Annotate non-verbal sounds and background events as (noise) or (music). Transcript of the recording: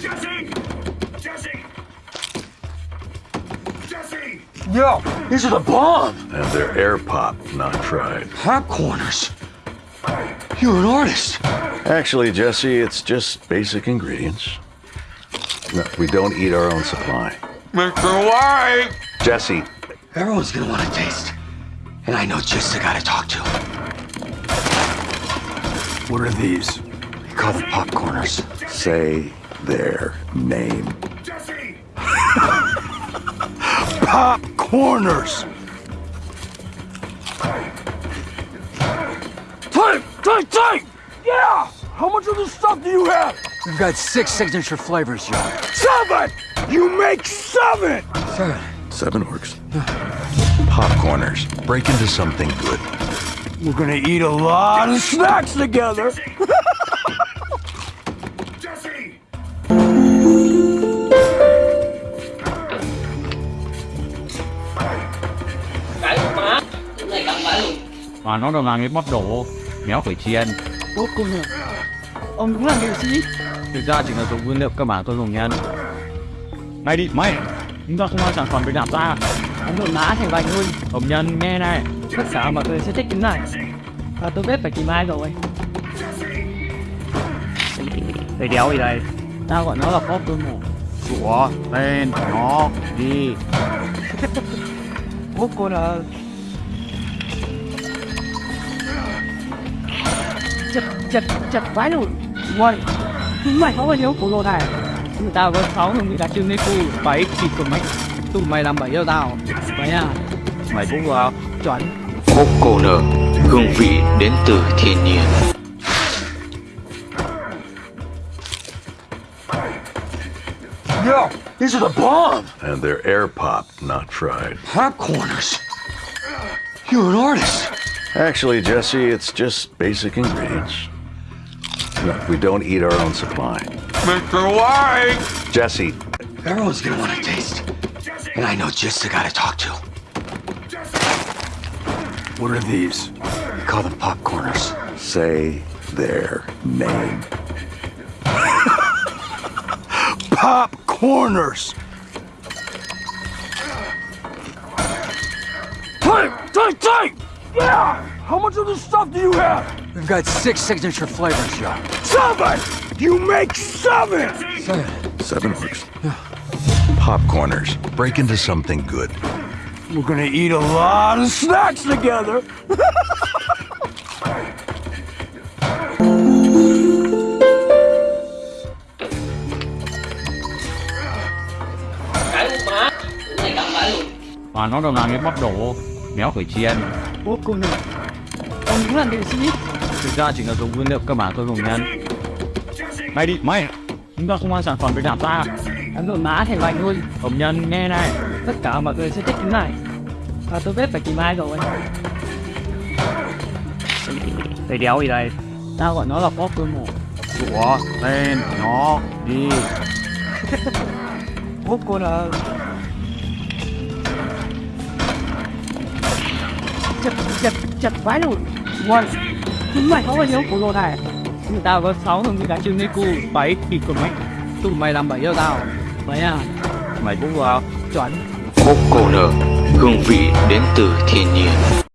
Jesse! Jesse! Jesse! Yo, these are the bomb! And they're air pop, not fried. Popcorners. You're an artist. Actually, Jesse, it's just basic ingredients. No, we don't eat our own supply. Mr. White! Jesse, Everyone's gonna want to taste. And I know just the guy to talk to. What are these? We call them popcorners. say their name. Jesse! Pop corners! Take, take, take! Yeah! How much of this stuff do you have? We've got six signature flavors, Joe. Seven! You make seven! Seven. Seven works. Popcorners. Break into something good. We're gonna eat a lot of snacks together. (laughs) Và nó đồng là cái móc đồ méo khởi chiên Bố cô nè Ông đúng là nghệ sĩ. Thực ra chỉ là dùng nguyên liệu cơ bản tôi dùng nhân. Này đi mày Chúng ta không mang sản phẩm để làm ra. Ông đổ ná thành vành luôn. Hồng nhân nghe này. Tất cả mọi người sẽ thích cái này. Và tôi biết phải tìm ai rồi. Thầy đéo gì đây? Tao gọi nó là pop cơ mổ Sủa Tên Nó Đi. (laughs) Bố cô là Chật chật chật vãi luôn Uầy Mày có bao nhiêu của lô này tao có 6 hương vị đặc trưng nên cu 7 thịt của mày Tụi mày làm bẫy cho tao Mày à Mày cũng vào Chuẩn Popcorner, hương vị đến từ thiên nhiên. Yo, these are the bomb! And they're air pop, not fried. Popcorners. You're an artist. Actually, Jesse, it's just basic ingredients. No, we don't eat our own supply. Mr. White! Jesse, Everyone's gonna want to taste. And I know just the guy to talk to. What are these? We call them popcorners. say their name. (laughs) Pop corners! Take, take, take! Yeah! How much of this stuff do you have? We've got six signature flavors, Joe. Seven! You make seven! Seven. Seven works. Popcorners. Break into something good. We're gonna eat a lot of snacks together. Cái má Cái này cắm bãi luôn Và nó đồng là cái móc đồ méo khởi chiên Bố cô nè Ông đúng là nghệ sĩ. Thực ra chỉ là dùng nguyên liệu cơ bản tôi dùng nhân Này đi mày Chúng ta không mang sản phẩm để làm ra Ông đổ ná thành vành luôn Hồng nhân nghe này. Tất cả mọi người sẽ thích cái này. Và tôi biết phải tìm ai rồi. Thầy đéo gì đây? Tao gọi nó là pop cơ mổ Sủa Tên Nó Đi. Bố cô là chặt chặt chặt vãi luôn. Ngon. Chúng mày có bao nhiêu? Khổ lồ này tao có sáu thằng cái chân chơi niku bảy thì còn mấy. Tụi mày làm bảy cho tao. Mày à. Mày cũng vào. Chuẩn. Một cô nở hương vị đến từ thiên nhiên.